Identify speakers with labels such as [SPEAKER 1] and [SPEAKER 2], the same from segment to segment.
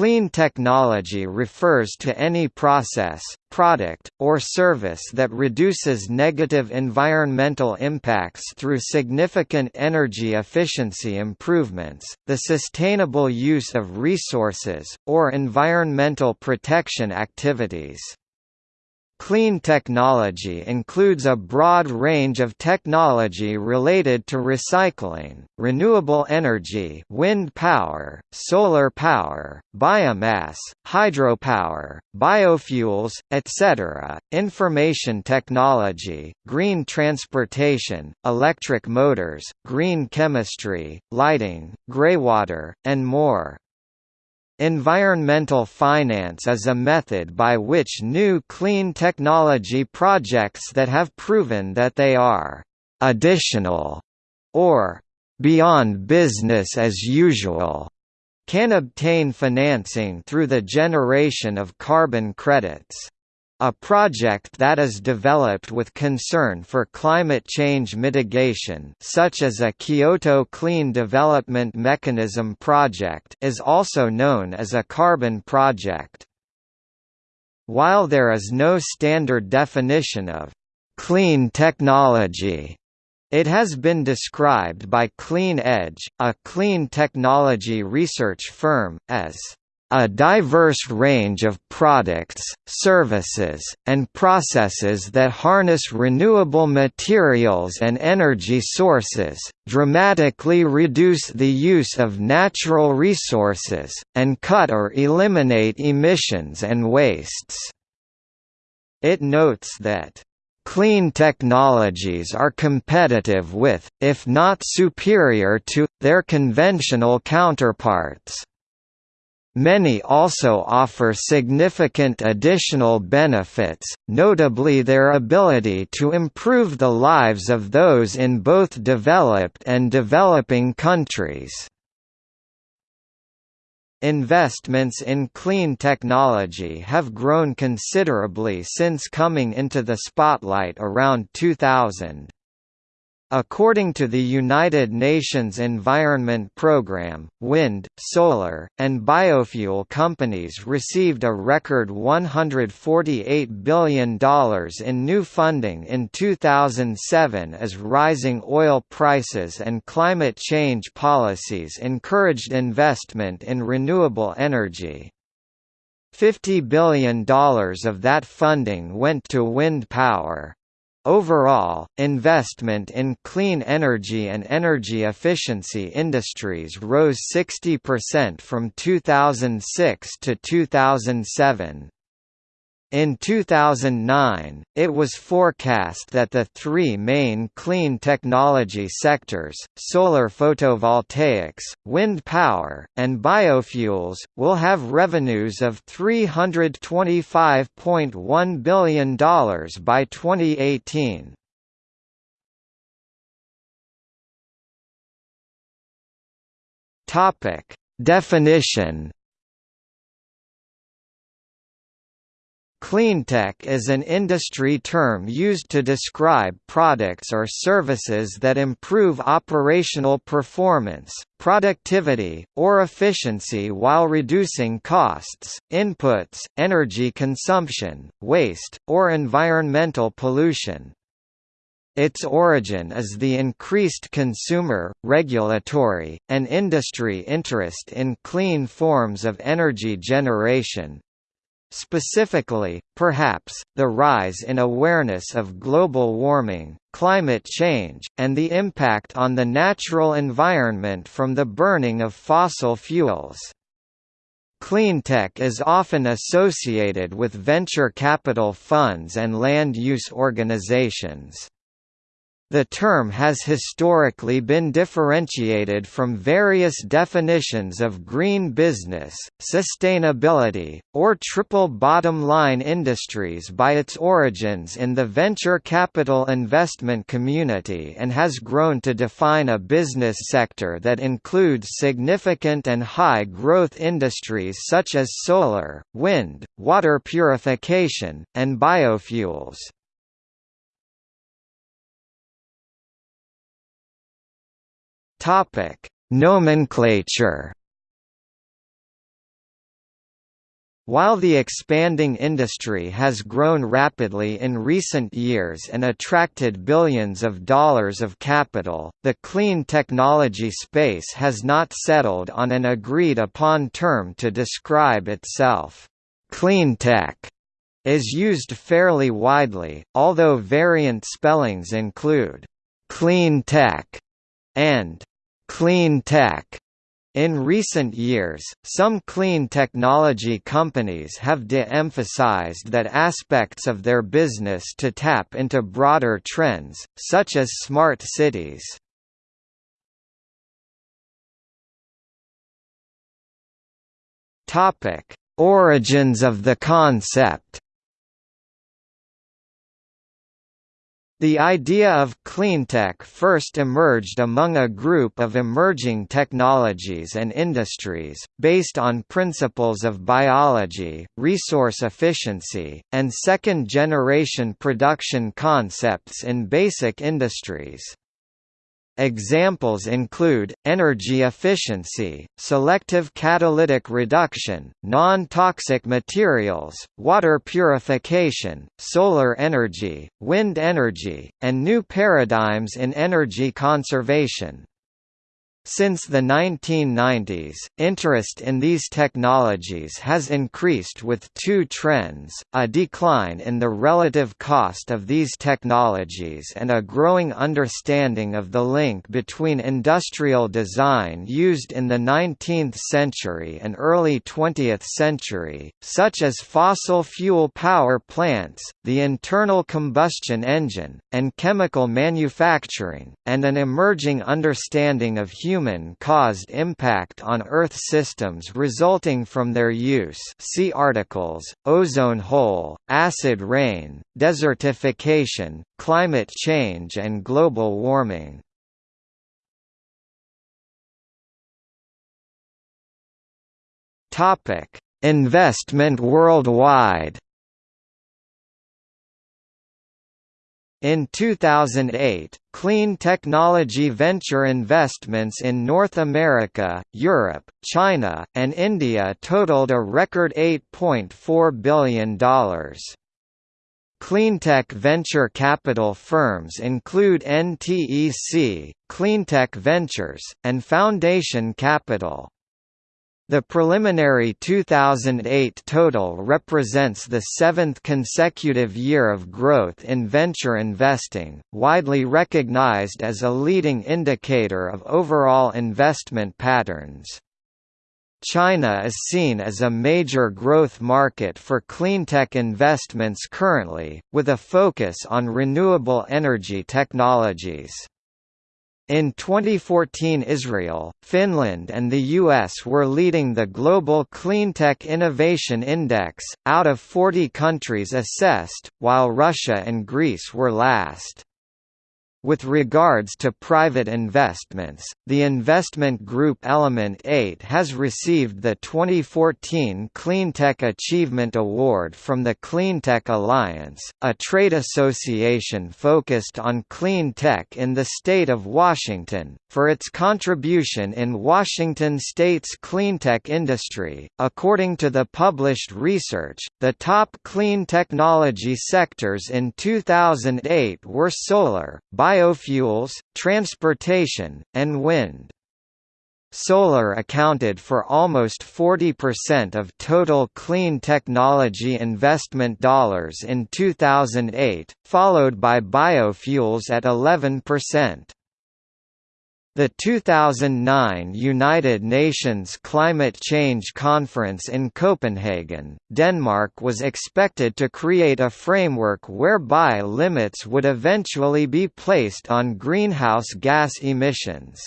[SPEAKER 1] Clean technology refers to any process, product, or service that reduces negative environmental impacts through significant energy efficiency improvements, the sustainable use of resources, or environmental protection activities. Clean technology includes a broad range of technology related to recycling, renewable energy wind power, solar power, biomass, hydropower, biofuels, etc., information technology, green transportation, electric motors, green chemistry, lighting, greywater, and more. Environmental finance is a method by which new clean technology projects that have proven that they are «additional» or «beyond business as usual» can obtain financing through the generation of carbon credits. A project that is developed with concern for climate change mitigation such as a Kyoto Clean Development Mechanism project is also known as a carbon project. While there is no standard definition of «clean technology», it has been described by Clean Edge, a clean technology research firm, as a diverse range of products, services, and processes that harness renewable materials and energy sources, dramatically reduce the use of natural resources, and cut or eliminate emissions and wastes. It notes that Clean technologies are competitive with, if not superior to, their conventional counterparts. Many also offer significant additional benefits, notably their ability to improve the lives of those in both developed and developing countries. Investments in clean technology have grown considerably since coming into the spotlight around 2000. According to the United Nations Environment Programme, wind, solar, and biofuel companies received a record $148 billion in new funding in 2007 as rising oil prices and climate change policies encouraged investment in renewable energy. $50 billion of that funding went to wind power. Overall, investment in clean energy and energy efficiency industries rose 60% from 2006 to 2007. In 2009, it was forecast that the three main clean technology sectors, solar photovoltaics, wind power, and biofuels, will have revenues of $325.1 billion by 2018. Definition Cleantech is an industry term used to describe products or services that improve operational performance, productivity, or efficiency while reducing costs, inputs, energy consumption, waste, or environmental pollution. Its origin is the increased consumer, regulatory, and industry interest in clean forms of energy generation, Specifically, perhaps, the rise in awareness of global warming, climate change, and the impact on the natural environment from the burning of fossil fuels. Cleantech is often associated with venture capital funds and land use organizations. The term has historically been differentiated from various definitions of green business, sustainability, or triple bottom line industries by its origins in the venture capital investment community and has grown to define a business sector that includes significant and high growth industries such as solar, wind, water purification, and biofuels. Topic: Nomenclature. While the expanding industry has grown rapidly in recent years and attracted billions of dollars of capital, the clean technology space has not settled on an agreed-upon term to describe itself. Cleantech is used fairly widely, although variant spellings include clean tech and clean tech. In recent years, some clean technology companies have de-emphasized that aspects of their business to tap into broader trends, such as smart cities. Origins of the concept The idea of cleantech first emerged among a group of emerging technologies and industries, based on principles of biology, resource efficiency, and second-generation production concepts in basic industries. Examples include, energy efficiency, selective catalytic reduction, non-toxic materials, water purification, solar energy, wind energy, and new paradigms in energy conservation. Since the 1990s, interest in these technologies has increased with two trends, a decline in the relative cost of these technologies and a growing understanding of the link between industrial design used in the 19th century and early 20th century, such as fossil fuel power plants, the internal combustion engine, and chemical manufacturing, and an emerging understanding of human human-caused impact on Earth systems resulting from their use see articles, ozone hole, acid rain, desertification, climate change and global warming. Investment worldwide In 2008, clean technology venture investments in North America, Europe, China, and India totaled a record $8.4 billion. Cleantech venture capital firms include NTEC, Cleantech Ventures, and Foundation Capital. The preliminary 2008 total represents the seventh consecutive year of growth in venture investing, widely recognized as a leading indicator of overall investment patterns. China is seen as a major growth market for cleantech investments currently, with a focus on renewable energy technologies. In 2014 Israel, Finland and the US were leading the Global Cleantech Innovation Index, out of 40 countries assessed, while Russia and Greece were last. With regards to private investments, the investment group Element 8 has received the 2014 Cleantech Achievement Award from the Cleantech Alliance, a trade association focused on clean tech in the state of Washington, for its contribution in Washington state's cleantech industry. According to the published research, the top clean technology sectors in 2008 were solar, biofuels, transportation, and wind. Solar accounted for almost 40% of total clean technology investment dollars in 2008, followed by biofuels at 11%. The 2009 United Nations Climate Change Conference in Copenhagen, Denmark was expected to create a framework whereby limits would eventually be placed on greenhouse gas emissions.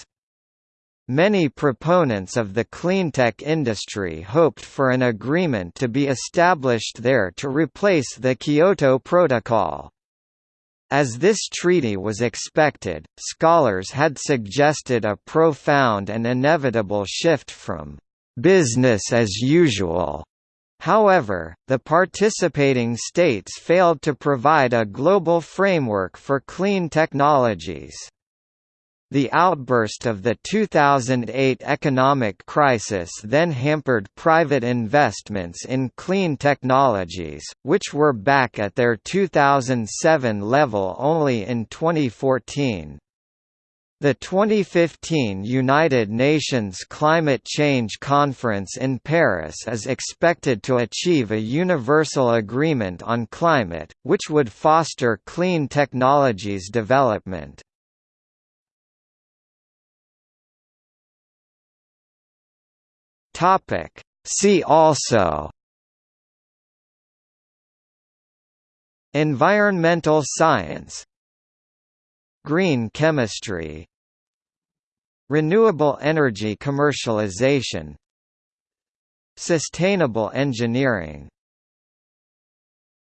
[SPEAKER 1] Many proponents of the cleantech industry hoped for an agreement to be established there to replace the Kyoto Protocol. As this treaty was expected, scholars had suggested a profound and inevitable shift from «business as usual» However, the participating states failed to provide a global framework for clean technologies. The outburst of the 2008 economic crisis then hampered private investments in clean technologies, which were back at their 2007 level only in 2014. The 2015 United Nations Climate Change Conference in Paris is expected to achieve a universal agreement on climate, which would foster clean technologies development. Topic. See also Environmental science Green chemistry Renewable energy commercialization Sustainable engineering